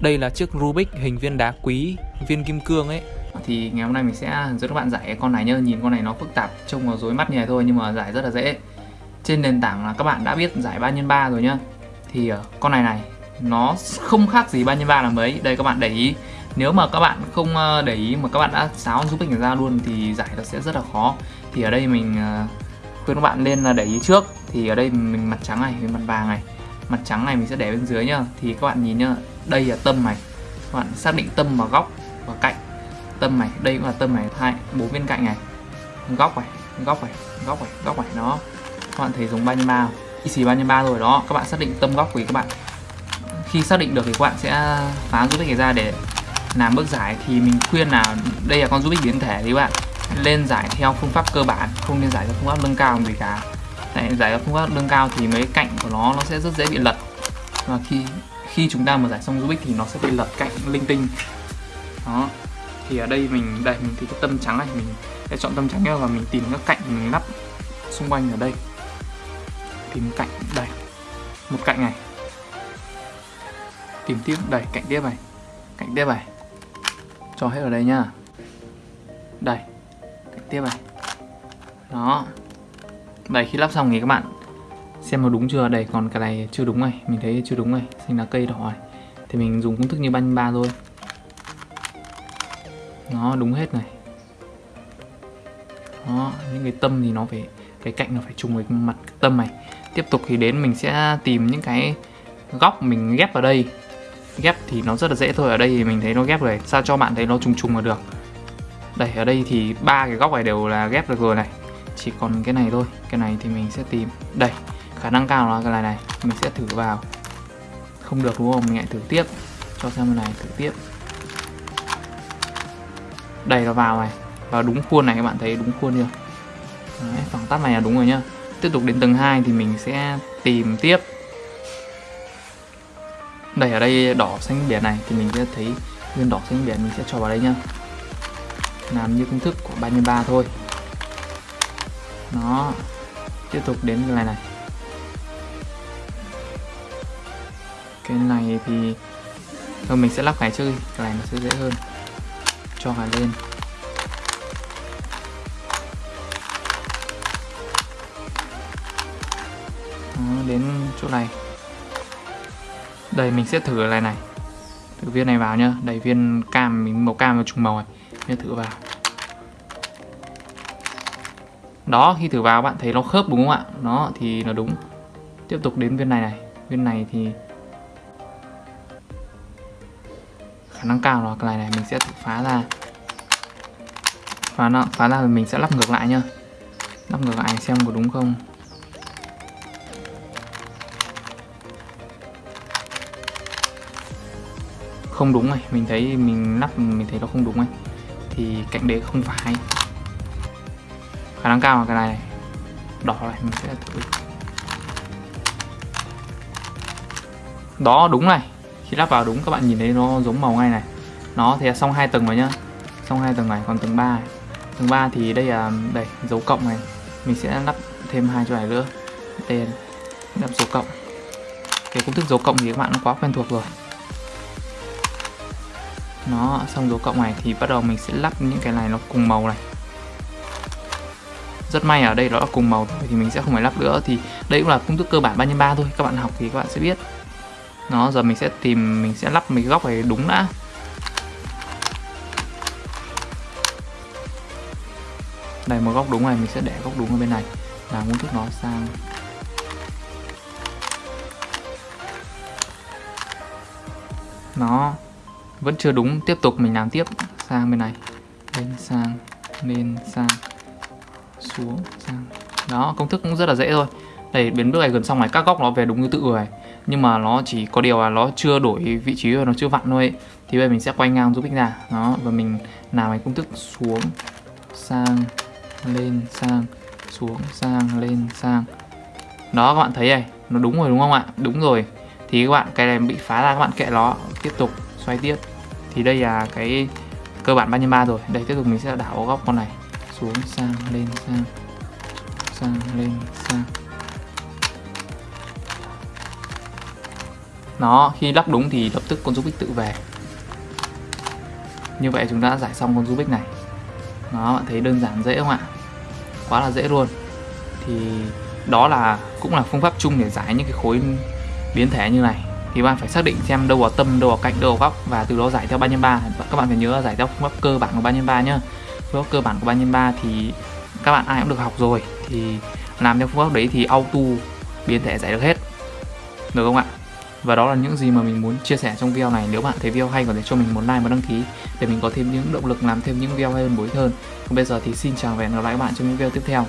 Đây là chiếc Rubik hình viên đá quý, viên kim cương ấy. Thì ngày hôm nay mình sẽ hướng dẫn các bạn giải con này nhá. Nhìn con này nó phức tạp, trông nó rối mắt như này thôi nhưng mà giải rất là dễ. Trên nền tảng là các bạn đã biết giải 3x3 rồi nhá. Thì ờ, con này này nó không khác gì 3x3 là mấy Đây các bạn để ý. Nếu mà các bạn không ờ, để ý mà các bạn đã sáo giúp mình ra luôn thì giải nó sẽ rất là khó. Thì ở đây mình ờ, khuyên các bạn nên là để ý trước. Thì ở đây mình mặt trắng này mình mặt vàng này. Mặt trắng này mình sẽ để bên dưới nhá. Thì các bạn nhìn nhá đây là tâm này các bạn xác định tâm vào góc và cạnh. Tâm này đây cũng là tâm này hai, bốn bên cạnh này. Góc này góc này góc này góc này nó các bạn thấy dùng 3 x 3 xì 33 rồi đó. Các bạn xác định tâm góc của các bạn. Khi xác định được thì các bạn sẽ phá giúp cái ra để làm bước giải. Thì mình khuyên là đây là con Rubik biến thể thì bạn. Lên giải theo phương pháp cơ bản, không nên giải theo phương pháp nâng cao gì cả. Tại giải theo phương pháp nâng cao thì mấy cạnh của nó nó sẽ rất dễ bị lật. Và khi khi chúng ta mà giải xong Rubik thì nó sẽ bị lật cạnh linh tinh. Đó. Thì ở đây mình đây, mình thì cái tâm trắng này, mình sẽ chọn tâm trắng và mình tìm các cạnh mình lắp xung quanh ở đây. Tìm cạnh, đây. Một cạnh này. Tìm tiếp, đây, cạnh tiếp này. Cạnh tiếp này. Cho hết ở đây nhá. Đây, cạnh tiếp này. Đó. Đây, khi lắp xong thì các bạn xem nó đúng chưa? Đây, còn cái này chưa đúng này. Mình thấy chưa đúng này. Xanh lá cây đỏ này. Thì mình dùng công thức như banh ba thôi. Nó đúng hết này. Đó, những cái tâm thì nó phải, cái cạnh nó phải trùng với mặt tâm này. Tiếp tục thì đến mình sẽ tìm những cái góc mình ghép vào đây. Ghép thì nó rất là dễ thôi. Ở đây thì mình thấy nó ghép rồi. Sao cho bạn thấy nó trùng trùng là được? Đây, ở đây thì ba cái góc này đều là ghép được rồi này. Chỉ còn cái này thôi. Cái này thì mình sẽ tìm. Đây khả năng cao là cái này này mình sẽ thử vào. Không được đúng không? Mình lại thử tiếp. Cho xem cái này thử tiếp. Đây nó vào này. Vào đúng khuôn này các bạn thấy đúng khuôn chưa? Đấy, khoảng tắt này là đúng rồi nhá. Tiếp tục đến tầng 2 thì mình sẽ tìm tiếp. Đây ở đây đỏ xanh biển này thì mình sẽ thấy viên đỏ xanh biển mình sẽ cho vào đây nhá. Làm như công thức của 33 thôi. Nó tiếp tục đến cái này này. Cái này thì thôi mình sẽ lắp cái trước đi. Cái này nó sẽ dễ hơn. Cho cái lên. Đó, đến chỗ này. Đây mình sẽ thử này này. Thử viên này vào nhá. Đầy viên cam mình màu cam và trùng màu này. Mình thử vào. Đó khi thử vào bạn thấy nó khớp đúng không ạ? Nó thì nó đúng. Tiếp tục đến viên này này. Viên này thì khả năng cao là cái này này, mình sẽ thử phá ra. Phá nó, phá ra thì mình sẽ lắp ngược lại nhá. Lắp ngược lại xem có đúng không. Không đúng này, mình thấy, mình lắp, mình thấy nó không đúng này. Thì cạnh đấy không phải. Khả năng cao là cái này đỏ này, mình sẽ thử. Đó đúng này khi lắp vào đúng, các bạn nhìn thấy nó giống màu ngay này. Nó thì xong hai tầng rồi nhá. Xong hai tầng này, còn tầng 3 tầng 3 thì đây là, đây, dấu cộng này. Mình sẽ lắp thêm hai chỗ này nữa. Tên lắp dấu cộng. Cái công thức dấu cộng thì các bạn nó quá quen thuộc rồi. Nó, xong dấu cộng này thì bắt đầu mình sẽ lắp những cái này nó cùng màu này. Rất may ở đây đó là cùng màu thì mình sẽ không phải lắp nữa. Thì đây cũng là công thức cơ bản 3 x 3 thôi. Các bạn học thì các bạn sẽ biết nó giờ mình sẽ tìm, mình sẽ lắp mấy góc này đúng đã. Đây, một góc đúng này, mình sẽ để góc đúng ở bên này. Là công thức nó sang. Nó vẫn chưa đúng, tiếp tục mình làm tiếp. Sang bên này. Lên sang lên sang, xuống sang. Đó, công thức cũng rất là dễ thôi đây biến bước này gần xong này, các góc nó về đúng như tự rồi nhưng mà nó chỉ có điều là nó chưa đổi vị trí và nó chưa vặn thôi thì bây giờ mình sẽ quay ngang giúp ích ra đó, và mình làm cái công thức xuống, sang, lên, sang, xuống, sang, lên, sang. Đó, các bạn thấy này, nó đúng rồi đúng không ạ? Đúng rồi. Thì các bạn, cái này bị phá ra, các bạn kệ nó. Tiếp tục, xoay tiếp. Thì đây là cái cơ bản 3 x 3 rồi. Đây, tiếp tục mình sẽ đảo góc con này. Xuống, sang, lên, sang. Sang, lên, sang. Nó, khi lắp đúng thì lập tức con Rubik tự về. Như vậy chúng ta đã giải xong con Rubik này. Nó bạn thấy đơn giản dễ không ạ? Quá là dễ luôn. Thì đó là, cũng là phương pháp chung để giải những cái khối biến thể như này. Thì bạn phải xác định xem đâu vào tâm, đâu vào cạnh, đâu vào góc và từ đó giải theo 3 x 3 các bạn phải nhớ là giải theo phương pháp cơ bản của 3 x 3 nhá. Phương pháp cơ bản của 3 x 3 thì các bạn ai cũng được học rồi. Thì làm theo phương pháp đấy thì auto biến thể giải được hết. Được không ạ? Và đó là những gì mà mình muốn chia sẻ trong video này. Nếu bạn thấy video hay, có thể cho mình một like và đăng ký để mình có thêm những động lực làm thêm những video hay hơn bối hơn. Còn bây giờ thì xin chào và hẹn gặp lại các bạn trong những video tiếp theo.